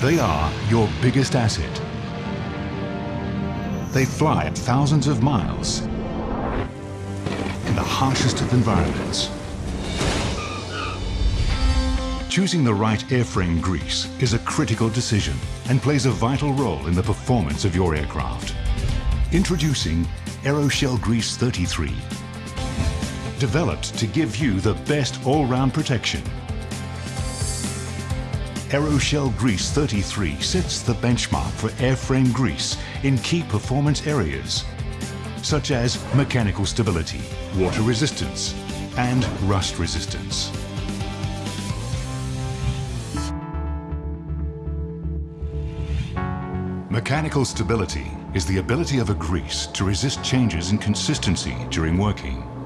They are your biggest asset. They fly at thousands of miles in the harshest of environments. Choosing the right airframe grease is a critical decision and plays a vital role in the performance of your aircraft. Introducing Aeroshell Grease 33. Developed to give you the best all-round protection. Aeroshell Grease 33 sets the benchmark for airframe grease in key performance areas, such as mechanical stability, water resistance, and rust resistance. Mechanical stability is the ability of a grease to resist changes in consistency during working.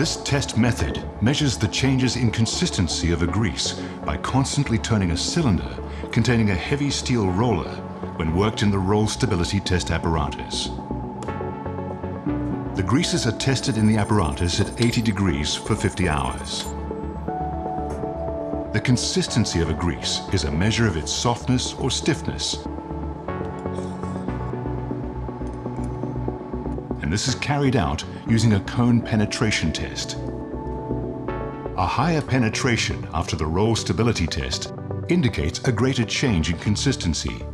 This test method measures the changes in consistency of a grease by constantly turning a cylinder containing a heavy steel roller when worked in the roll stability test apparatus. The greases are tested in the apparatus at 80 degrees for 50 hours. The consistency of a grease is a measure of its softness or stiffness. And this is carried out using a cone penetration test. A higher penetration after the roll stability test indicates a greater change in consistency.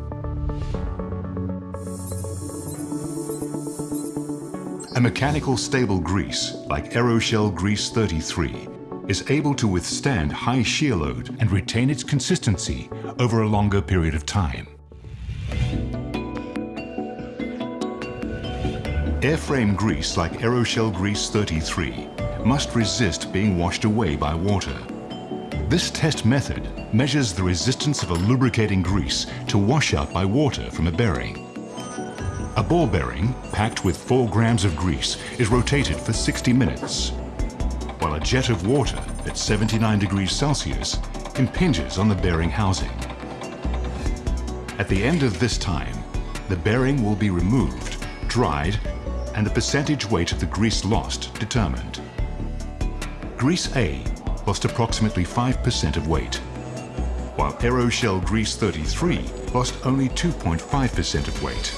A mechanical stable grease, like Aeroshell Grease 33, is able to withstand high shear load and retain its consistency over a longer period of time. Airframe grease like Aeroshell Grease 33 must resist being washed away by water. This test method measures the resistance of a lubricating grease to wash out by water from a bearing. A ball bearing packed with 4 grams of grease is rotated for 60 minutes while a jet of water at 79 degrees Celsius impinges on the bearing housing. At the end of this time, the bearing will be removed, dried, and the percentage weight of the grease lost determined. Grease A lost approximately 5% of weight, while Aeroshell Grease 33 lost only 2.5% of weight.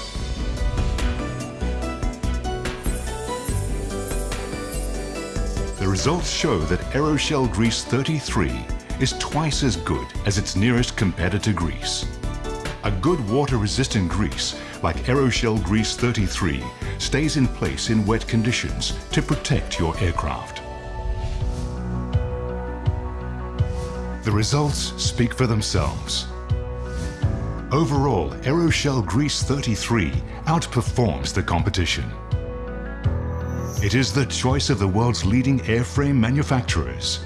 The results show that Aeroshell Grease 33 is twice as good as its nearest competitor grease. A good water-resistant grease like Aeroshell Grease 33 stays in place in wet conditions to protect your aircraft. The results speak for themselves. Overall, Aeroshell Grease 33 outperforms the competition. It is the choice of the world's leading airframe manufacturers.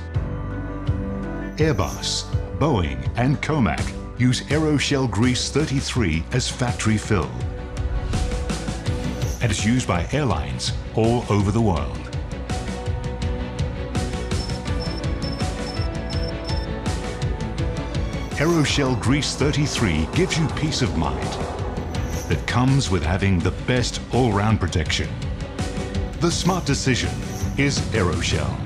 Airbus, Boeing and Comac use Aeroshell Grease 33 as factory fill. And is used by airlines all over the world. Aeroshell Grease 33 gives you peace of mind that comes with having the best all-round protection. The smart decision is Aeroshell.